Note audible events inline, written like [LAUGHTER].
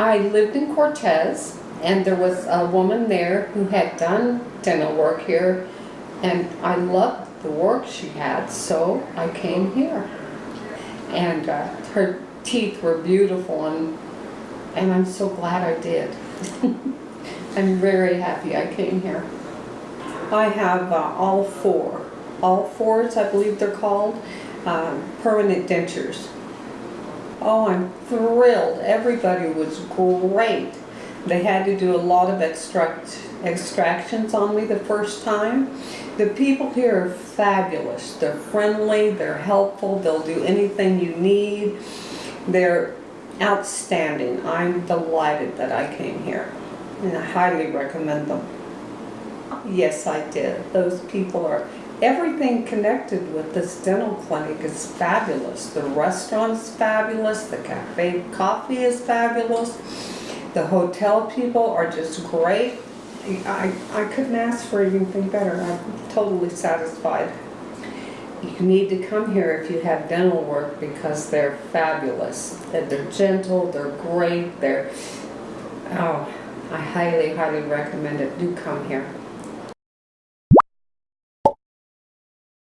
I lived in Cortez, and there was a woman there who had done dental work here, and I loved the work she had, so I came here. And uh, her teeth were beautiful, and, and I'm so glad I did. [LAUGHS] I'm very happy I came here. I have uh, all four, all fours, I believe they're called, um, permanent dentures. Oh, I'm thrilled. Everybody was great. They had to do a lot of extract, extractions on me the first time. The people here are fabulous. They're friendly, they're helpful, they'll do anything you need. They're outstanding. I'm delighted that I came here and I highly recommend them. Yes, I did. Those people are, everything connected with this dental clinic is fabulous. The restaurant's fabulous, the cafe coffee is fabulous, the hotel people are just great. I, I couldn't ask for anything better. I'm totally satisfied. You need to come here if you have dental work because they're fabulous. They're they're gentle, they're great, they're, oh, I highly, highly recommend it. Do come here.